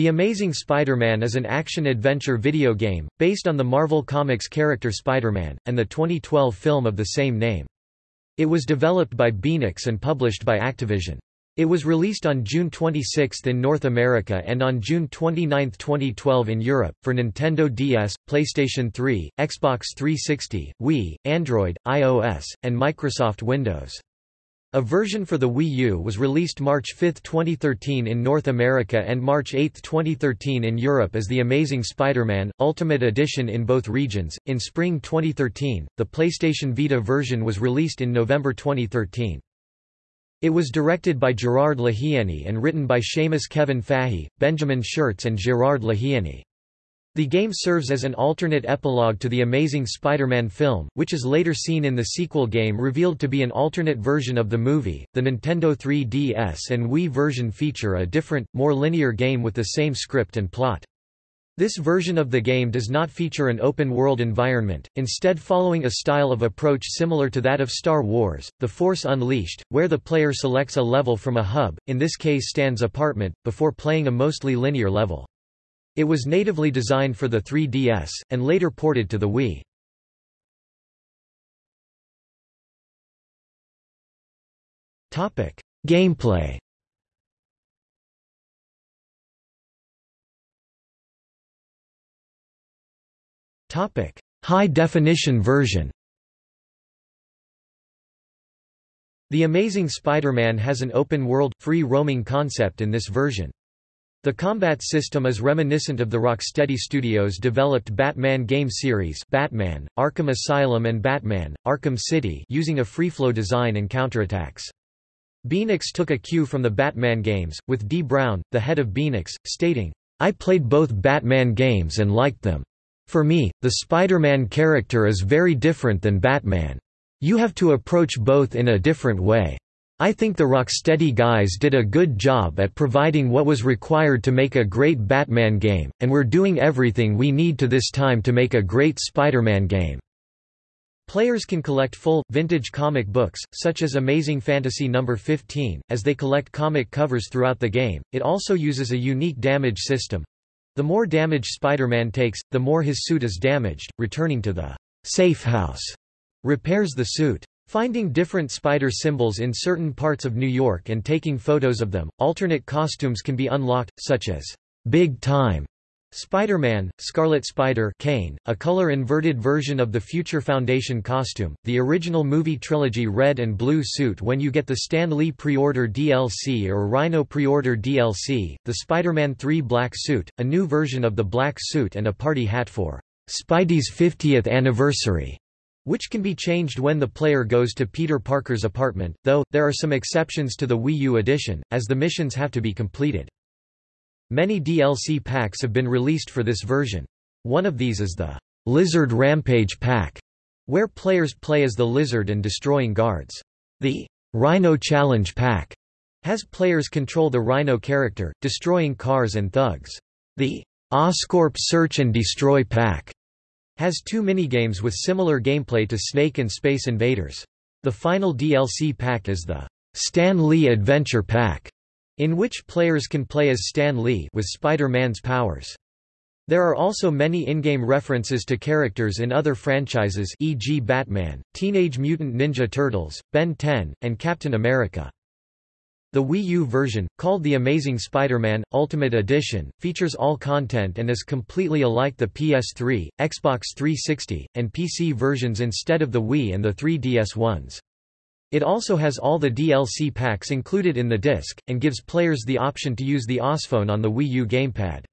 The Amazing Spider-Man is an action-adventure video game, based on the Marvel Comics character Spider-Man, and the 2012 film of the same name. It was developed by Beenox and published by Activision. It was released on June 26 in North America and on June 29, 2012 in Europe, for Nintendo DS, PlayStation 3, Xbox 360, Wii, Android, iOS, and Microsoft Windows. A version for the Wii U was released March 5, 2013 in North America and March 8, 2013 in Europe as The Amazing Spider-Man, Ultimate Edition in both regions. In spring 2013, the PlayStation Vita version was released in November 2013. It was directed by Gerard Lehiany and written by Seamus Kevin Fahey, Benjamin Schurz and Gerard Lehiany. The game serves as an alternate epilogue to the Amazing Spider-Man film, which is later seen in the sequel game revealed to be an alternate version of the movie. The Nintendo 3DS and Wii version feature a different, more linear game with the same script and plot. This version of the game does not feature an open-world environment, instead following a style of approach similar to that of Star Wars, The Force Unleashed, where the player selects a level from a hub, in this case Stan's apartment, before playing a mostly linear level. It was natively designed for the 3DS, and later ported to the Wii. Gameplay High-definition version The Amazing Spider-Man has an open-world, free-roaming concept in this version. The combat system is reminiscent of the Rocksteady Studios developed Batman game series Batman, Arkham Asylum and Batman, Arkham City using a free-flow design and counterattacks. Beenox took a cue from the Batman games, with Dee Brown, the head of Beenox, stating, I played both Batman games and liked them. For me, the Spider-Man character is very different than Batman. You have to approach both in a different way. I think the Rocksteady guys did a good job at providing what was required to make a great Batman game, and we're doing everything we need to this time to make a great Spider-Man game. Players can collect full, vintage comic books, such as Amazing Fantasy No. 15, as they collect comic covers throughout the game. It also uses a unique damage system. The more damage Spider-Man takes, the more his suit is damaged, returning to the safe house repairs the suit. Finding different spider symbols in certain parts of New York and taking photos of them, alternate costumes can be unlocked, such as Big Time Spider-Man, Scarlet Spider Kaine, a color-inverted version of the Future Foundation costume, the original movie trilogy red and blue suit when you get the Stan Lee pre-order DLC or Rhino pre-order DLC, the Spider-Man 3 black suit, a new version of the black suit and a party hat for Spidey's 50th anniversary which can be changed when the player goes to Peter Parker's apartment, though, there are some exceptions to the Wii U edition, as the missions have to be completed. Many DLC packs have been released for this version. One of these is the Lizard Rampage pack, where players play as the lizard and destroying guards. The Rhino Challenge pack has players control the Rhino character, destroying cars and thugs. The Oscorp Search and Destroy pack has two minigames with similar gameplay to Snake and Space Invaders. The final DLC pack is the Stan Lee Adventure Pack, in which players can play as Stan Lee with Spider-Man's powers. There are also many in-game references to characters in other franchises e.g. Batman, Teenage Mutant Ninja Turtles, Ben 10, and Captain America. The Wii U version, called The Amazing Spider-Man, Ultimate Edition, features all content and is completely alike the PS3, Xbox 360, and PC versions instead of the Wii and the 3DS ones. It also has all the DLC packs included in the disc, and gives players the option to use the OSPhone on the Wii U gamepad.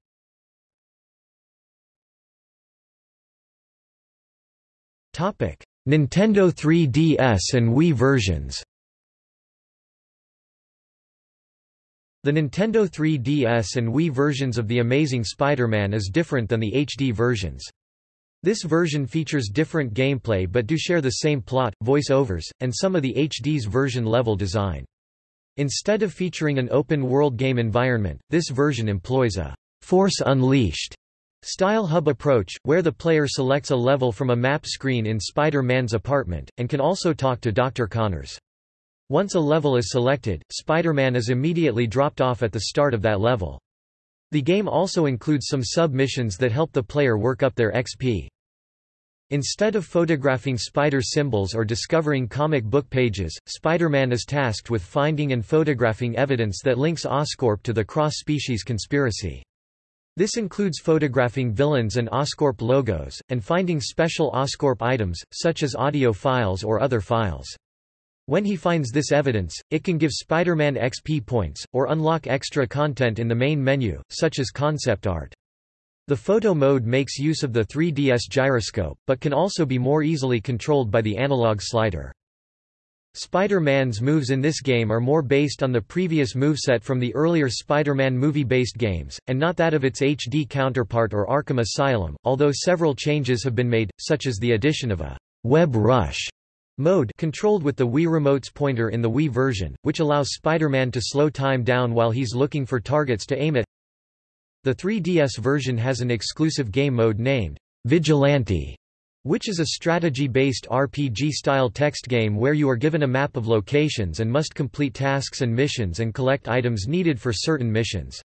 Nintendo 3DS and Wii versions The Nintendo 3DS and Wii versions of The Amazing Spider-Man is different than the HD versions. This version features different gameplay but do share the same plot, voice-overs, and some of the HD's version level design. Instead of featuring an open-world game environment, this version employs a Force Unleashed style hub approach, where the player selects a level from a map screen in Spider-Man's apartment, and can also talk to Dr. Connors. Once a level is selected, Spider-Man is immediately dropped off at the start of that level. The game also includes some sub-missions that help the player work up their XP. Instead of photographing spider symbols or discovering comic book pages, Spider-Man is tasked with finding and photographing evidence that links Oscorp to the cross-species conspiracy. This includes photographing villains and Oscorp logos, and finding special Oscorp items, such as audio files or other files. When he finds this evidence, it can give Spider-Man XP points, or unlock extra content in the main menu, such as concept art. The photo mode makes use of the 3DS gyroscope, but can also be more easily controlled by the analog slider. Spider-Man's moves in this game are more based on the previous moveset from the earlier Spider-Man movie-based games, and not that of its HD counterpart or Arkham Asylum, although several changes have been made, such as the addition of a web rush mode controlled with the Wii Remote's pointer in the Wii version, which allows Spider-Man to slow time down while he's looking for targets to aim at. The 3DS version has an exclusive game mode named Vigilante, which is a strategy-based RPG-style text game where you are given a map of locations and must complete tasks and missions and collect items needed for certain missions.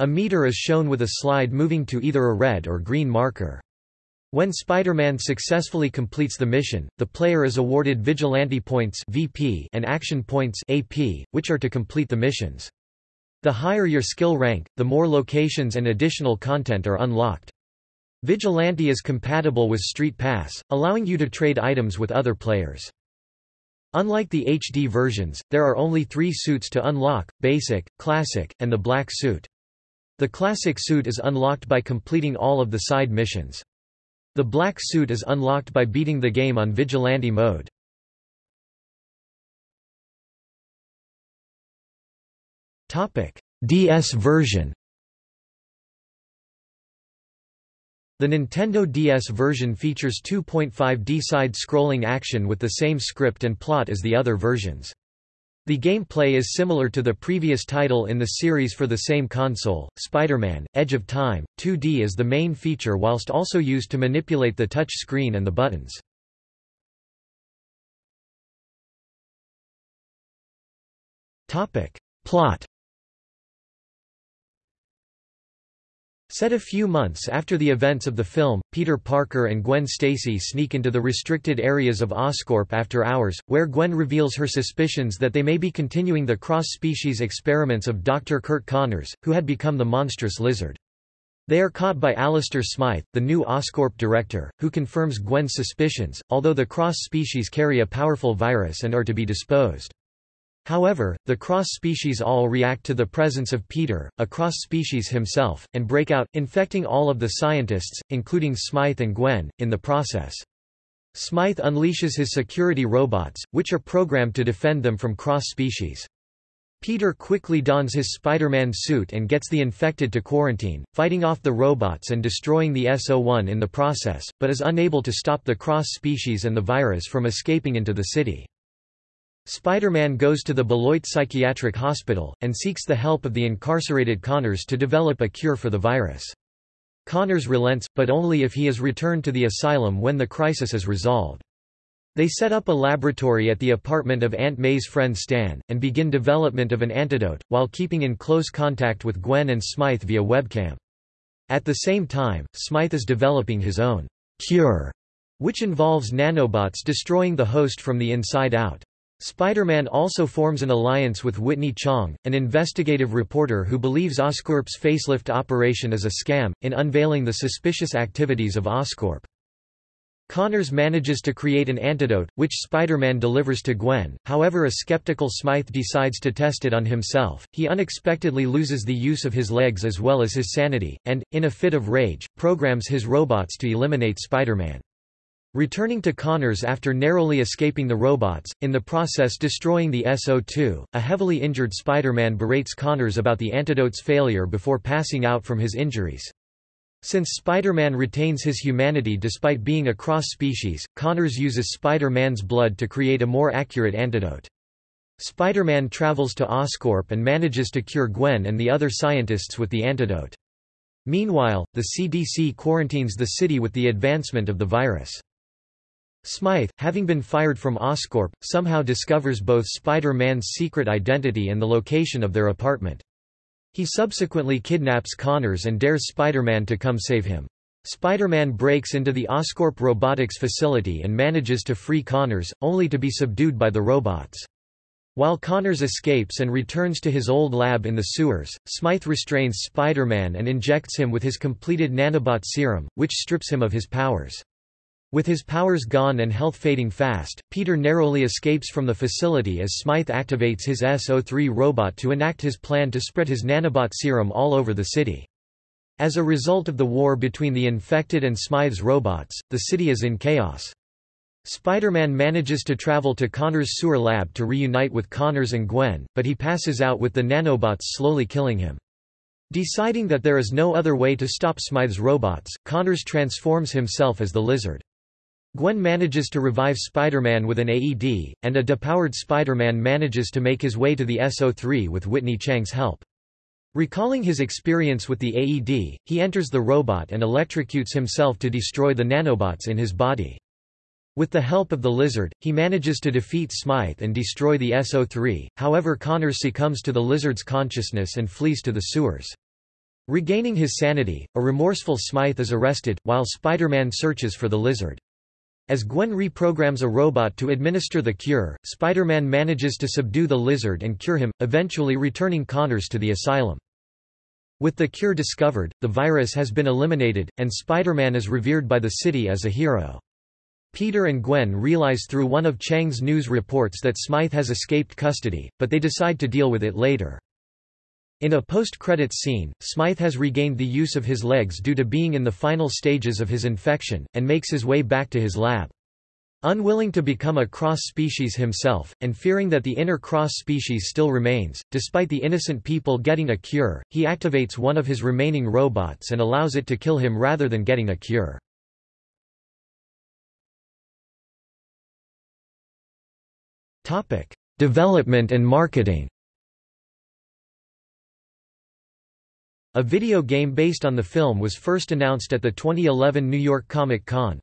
A meter is shown with a slide moving to either a red or green marker. When Spider-Man successfully completes the mission, the player is awarded Vigilante Points (VP) and Action Points (AP), which are to complete the missions. The higher your skill rank, the more locations and additional content are unlocked. Vigilante is compatible with Street Pass, allowing you to trade items with other players. Unlike the HD versions, there are only three suits to unlock, Basic, Classic, and the Black suit. The Classic suit is unlocked by completing all of the side missions. The black suit is unlocked by beating the game on Vigilante mode. DS version The Nintendo DS version features 2.5D side-scrolling action with the same script and plot as the other versions. The gameplay is similar to the previous title in the series for the same console, Spider-Man, Edge of Time. 2D is the main feature whilst also used to manipulate the touch screen and the buttons. Plot Set a few months after the events of the film, Peter Parker and Gwen Stacy sneak into the restricted areas of Oscorp after hours, where Gwen reveals her suspicions that they may be continuing the cross-species experiments of Dr. Curt Connors, who had become the monstrous lizard. They are caught by Alistair Smythe, the new Oscorp director, who confirms Gwen's suspicions, although the cross-species carry a powerful virus and are to be disposed. However, the cross-species all react to the presence of Peter, a cross-species himself, and break out, infecting all of the scientists, including Smythe and Gwen, in the process. Smythe unleashes his security robots, which are programmed to defend them from cross-species. Peter quickly dons his Spider-Man suit and gets the infected to quarantine, fighting off the robots and destroying the SO-1 in the process, but is unable to stop the cross-species and the virus from escaping into the city. Spider-Man goes to the Beloit Psychiatric Hospital, and seeks the help of the incarcerated Connors to develop a cure for the virus. Connors relents, but only if he is returned to the asylum when the crisis is resolved. They set up a laboratory at the apartment of Aunt May's friend Stan, and begin development of an antidote, while keeping in close contact with Gwen and Smythe via webcam. At the same time, Smythe is developing his own cure, which involves nanobots destroying the host from the inside out. Spider-Man also forms an alliance with Whitney Chang, an investigative reporter who believes Oscorp's facelift operation is a scam, in unveiling the suspicious activities of Oscorp. Connors manages to create an antidote, which Spider-Man delivers to Gwen, however a skeptical Smythe decides to test it on himself, he unexpectedly loses the use of his legs as well as his sanity, and, in a fit of rage, programs his robots to eliminate Spider-Man. Returning to Connors after narrowly escaping the robots, in the process destroying the SO2, a heavily injured Spider-Man berates Connors about the antidote's failure before passing out from his injuries. Since Spider-Man retains his humanity despite being a cross-species, Connors uses Spider-Man's blood to create a more accurate antidote. Spider-Man travels to Oscorp and manages to cure Gwen and the other scientists with the antidote. Meanwhile, the CDC quarantines the city with the advancement of the virus. Smythe, having been fired from Oscorp, somehow discovers both Spider-Man's secret identity and the location of their apartment. He subsequently kidnaps Connors and dares Spider-Man to come save him. Spider-Man breaks into the Oscorp robotics facility and manages to free Connors, only to be subdued by the robots. While Connors escapes and returns to his old lab in the sewers, Smythe restrains Spider-Man and injects him with his completed nanobot serum, which strips him of his powers. With his powers gone and health fading fast, Peter narrowly escapes from the facility as Smythe activates his SO3 robot to enact his plan to spread his nanobot serum all over the city. As a result of the war between the infected and Smythe's robots, the city is in chaos. Spider-Man manages to travel to Connors' sewer lab to reunite with Connors and Gwen, but he passes out with the nanobots slowly killing him. Deciding that there is no other way to stop Smythe's robots, Connors transforms himself as the Lizard. Gwen manages to revive Spider-Man with an AED, and a depowered Spider-Man manages to make his way to the SO3 with Whitney Chang's help. Recalling his experience with the AED, he enters the robot and electrocutes himself to destroy the nanobots in his body. With the help of the lizard, he manages to defeat Smythe and destroy the SO3, however Connors succumbs to the lizard's consciousness and flees to the sewers. Regaining his sanity, a remorseful Smythe is arrested, while Spider-Man searches for the lizard. As Gwen reprograms a robot to administer the cure, Spider-Man manages to subdue the lizard and cure him, eventually returning Connors to the asylum. With the cure discovered, the virus has been eliminated, and Spider-Man is revered by the city as a hero. Peter and Gwen realize through one of Chang's news reports that Smythe has escaped custody, but they decide to deal with it later. In a post-credits scene, Smythe has regained the use of his legs due to being in the final stages of his infection, and makes his way back to his lab. Unwilling to become a cross-species himself, and fearing that the inner cross-species still remains, despite the innocent people getting a cure, he activates one of his remaining robots and allows it to kill him rather than getting a cure. Development and marketing. A video game based on the film was first announced at the 2011 New York Comic Con.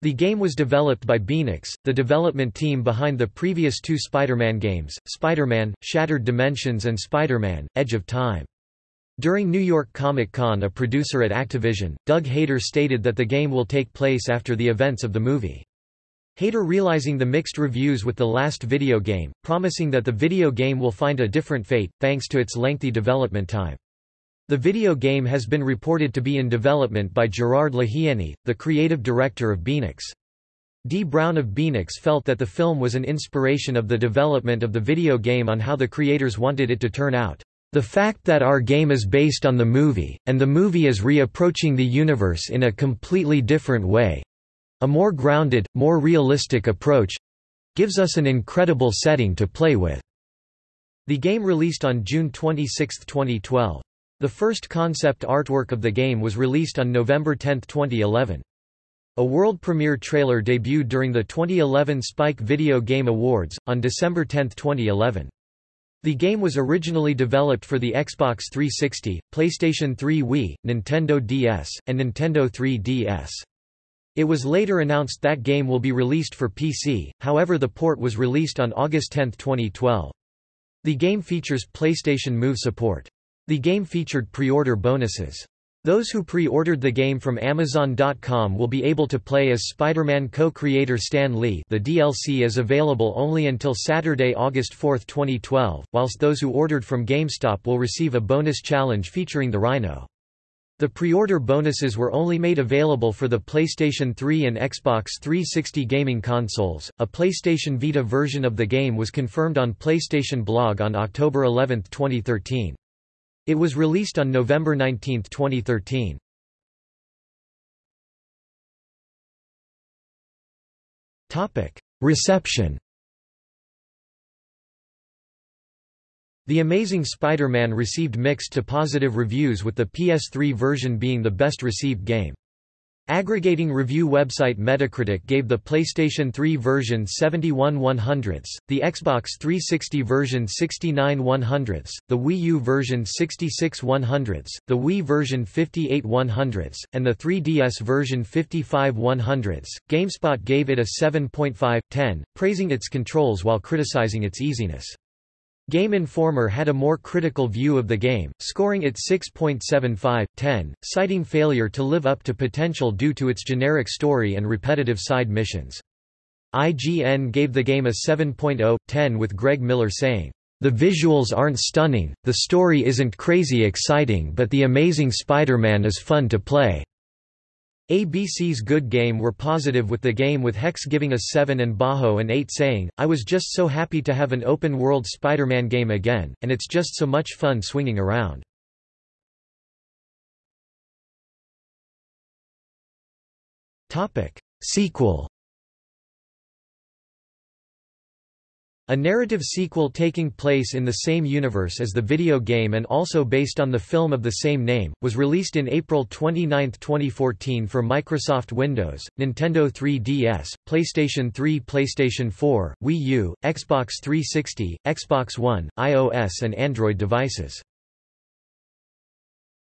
The game was developed by Beenox, the development team behind the previous two Spider-Man games, Spider-Man, Shattered Dimensions and Spider-Man, Edge of Time. During New York Comic Con a producer at Activision, Doug Hayter stated that the game will take place after the events of the movie. Hayter realizing the mixed reviews with the last video game, promising that the video game will find a different fate, thanks to its lengthy development time. The video game has been reported to be in development by Gerard Lehiany, the creative director of Beenox. Dee Brown of Beenox felt that the film was an inspiration of the development of the video game on how the creators wanted it to turn out. The fact that our game is based on the movie, and the movie is reapproaching the universe in a completely different way, a more grounded, more realistic approach gives us an incredible setting to play with. The game released on June 26, 2012. The first concept artwork of the game was released on November 10, 2011. A world premiere trailer debuted during the 2011 Spike Video Game Awards, on December 10, 2011. The game was originally developed for the Xbox 360, PlayStation 3 Wii, Nintendo DS, and Nintendo 3DS. It was later announced that game will be released for PC, however the port was released on August 10, 2012. The game features PlayStation Move support. The game featured pre-order bonuses. Those who pre-ordered the game from Amazon.com will be able to play as Spider-Man co-creator Stan Lee the DLC is available only until Saturday, August 4, 2012, whilst those who ordered from GameStop will receive a bonus challenge featuring the Rhino. The pre-order bonuses were only made available for the PlayStation 3 and Xbox 360 gaming consoles. A PlayStation Vita version of the game was confirmed on PlayStation Blog on October 11, 2013. It was released on November 19, 2013. Topic: Reception The Amazing Spider-Man received mixed to positive reviews with the PS3 version being the best received game. Aggregating review website Metacritic gave the PlayStation 3 version 71 100ths, the Xbox 360 version 69 100ths, the Wii U version 66 100ths, the Wii version 58 100ths, and the 3DS version 55 100ths. GameSpot gave it a 7.5/10, praising its controls while criticizing its easiness. Game Informer had a more critical view of the game, scoring it 6.75/10, citing failure to live up to potential due to its generic story and repetitive side missions. IGN gave the game a 7.0/10 with Greg Miller saying, "The visuals aren't stunning, the story isn't crazy exciting but the Amazing Spider-Man is fun to play." ABC's Good Game were positive with the game with Hex giving a 7 and Bajo an 8 saying, I was just so happy to have an open-world Spider-Man game again, and it's just so much fun swinging around. Sequel A narrative sequel taking place in the same universe as the video game and also based on the film of the same name, was released in April 29, 2014 for Microsoft Windows, Nintendo 3DS, PlayStation 3 PlayStation 4, Wii U, Xbox 360, Xbox One, iOS and Android devices.